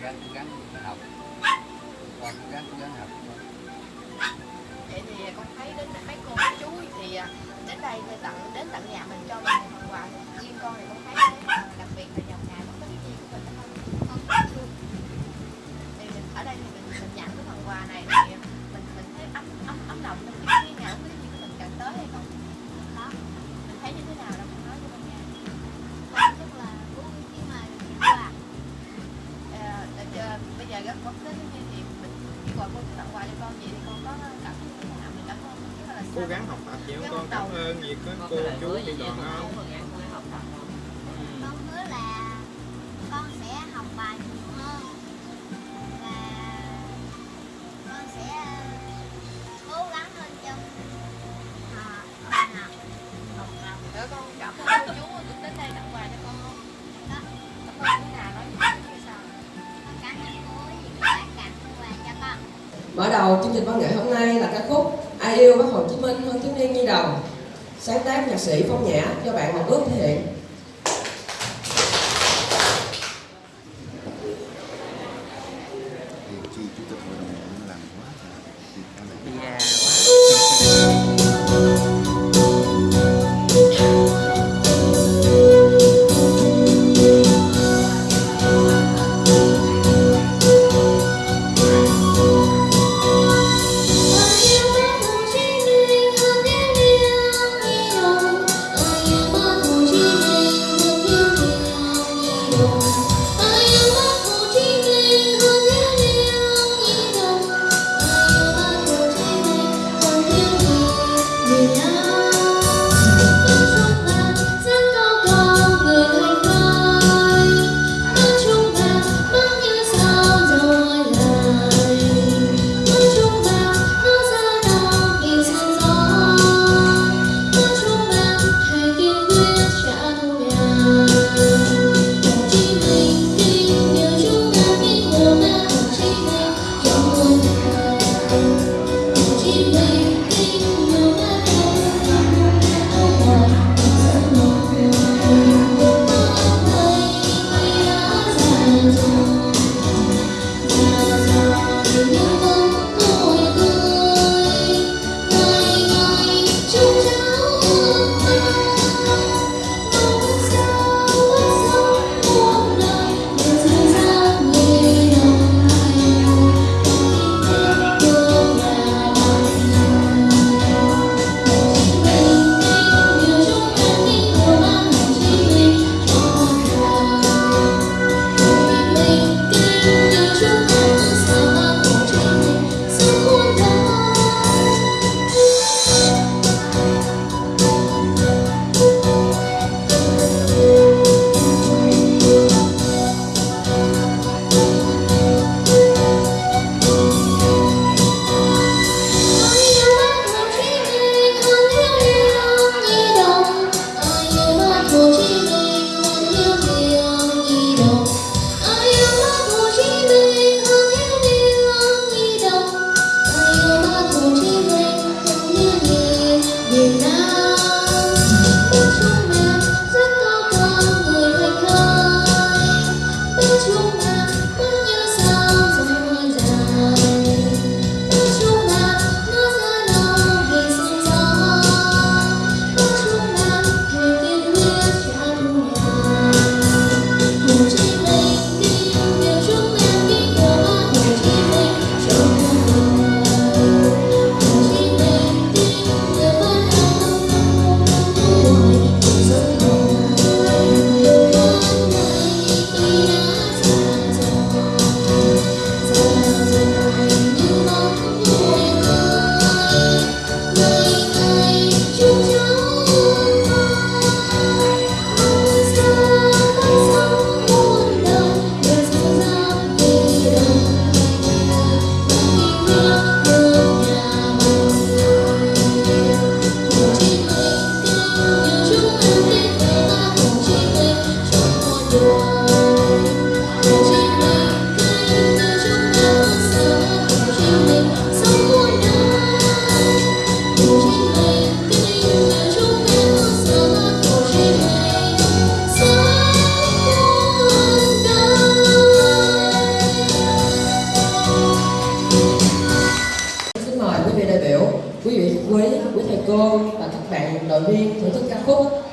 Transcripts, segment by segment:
gắng học. Con cố gắng cố gắng học. Vậy thì con thấy đến mấy cô mấy chú thì à, đến đây thì tặng, đến tận nhà mình cho mình quà riêng con thì con thấy đặc biệt có đến như thì mình khi quà cô tặng quà cho con vậy thì con có cảm thấy như thế nào? Mình cảm ơn. Cố gắng học tập nhiều con cảm ơn. Việc có cô chú đi đoàn không Mở đầu chương trình văn nghệ hôm nay là ca khúc Ai yêu Bác Hồ Chí Minh hơn thiếu niên nhi đồng sáng tác nhạc sĩ Phong Nhã do bạn Ngọc Ước thể hiện. thì chi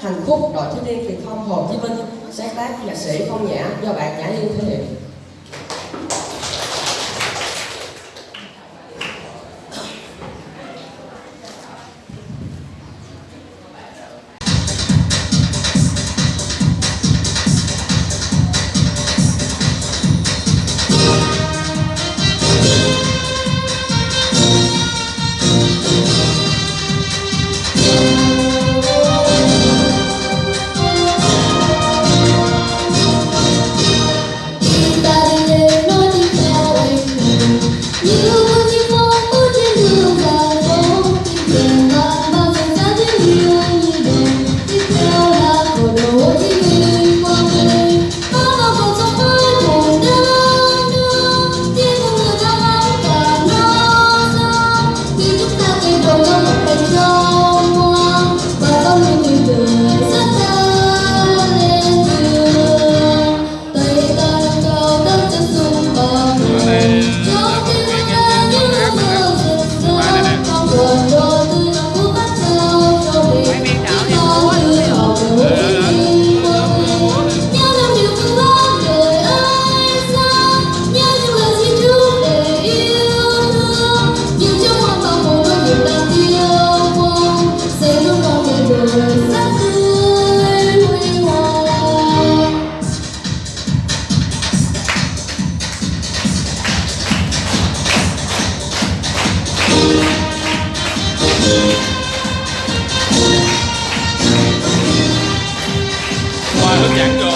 hạnh phúc đội thiếu niên thì thông, Hồ Chí Minh, sáng tác, nhạc sĩ, Phong Nhã, do bạn Nhã Yên thể hiện. projector.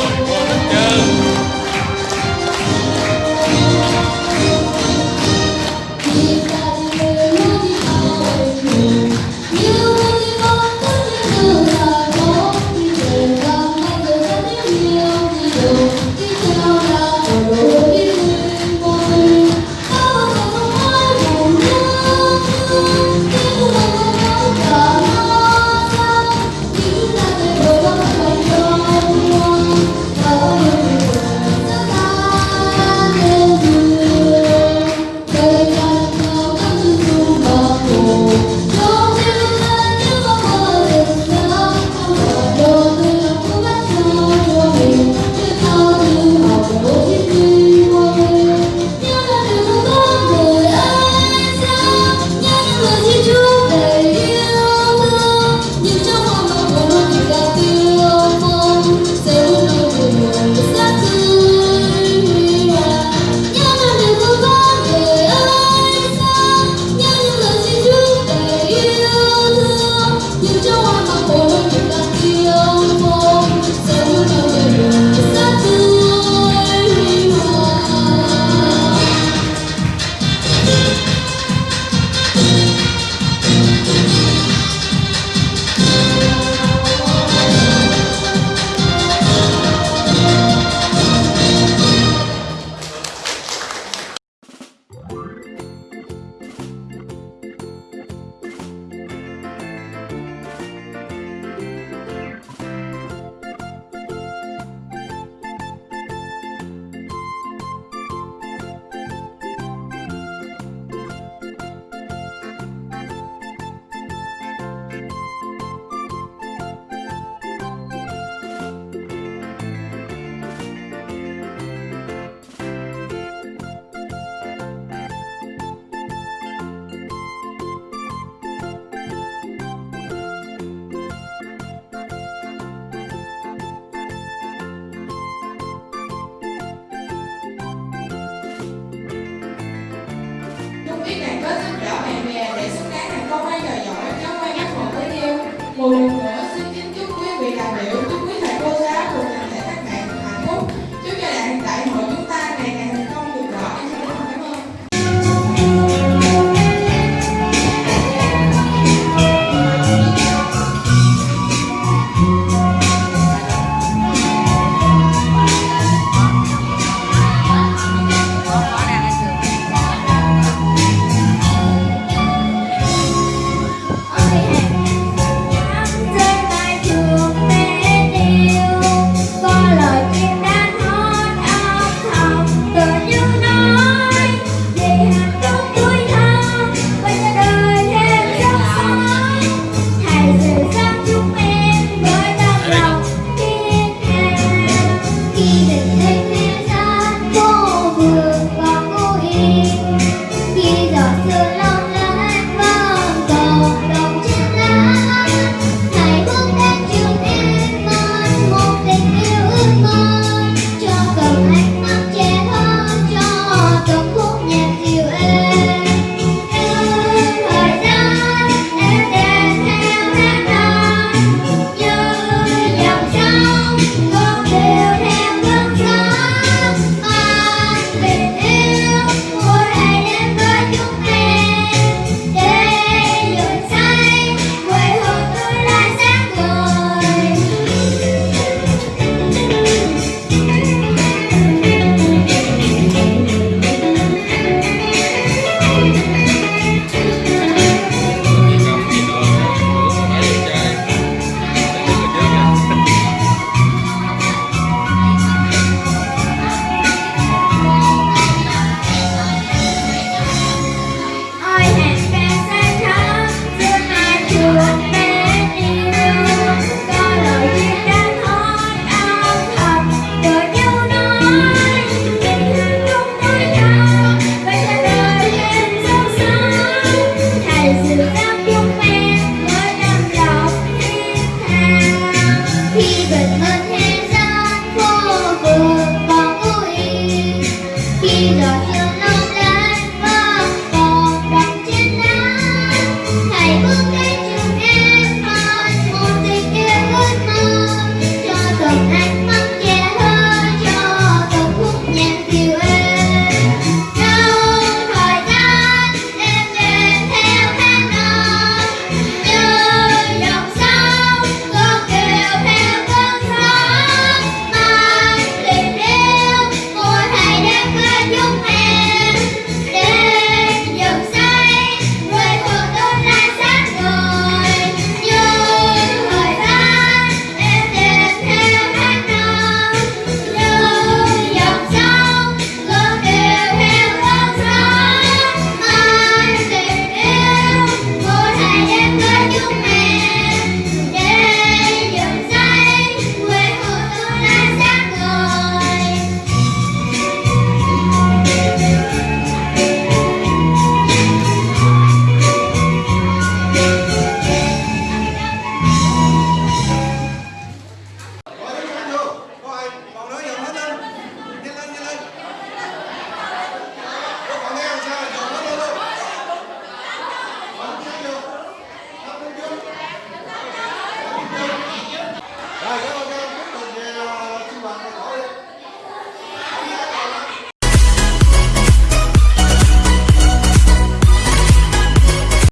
bạn bè để xứng đáng thành công hay giỏi giỏi cháu quay gắt một với yêu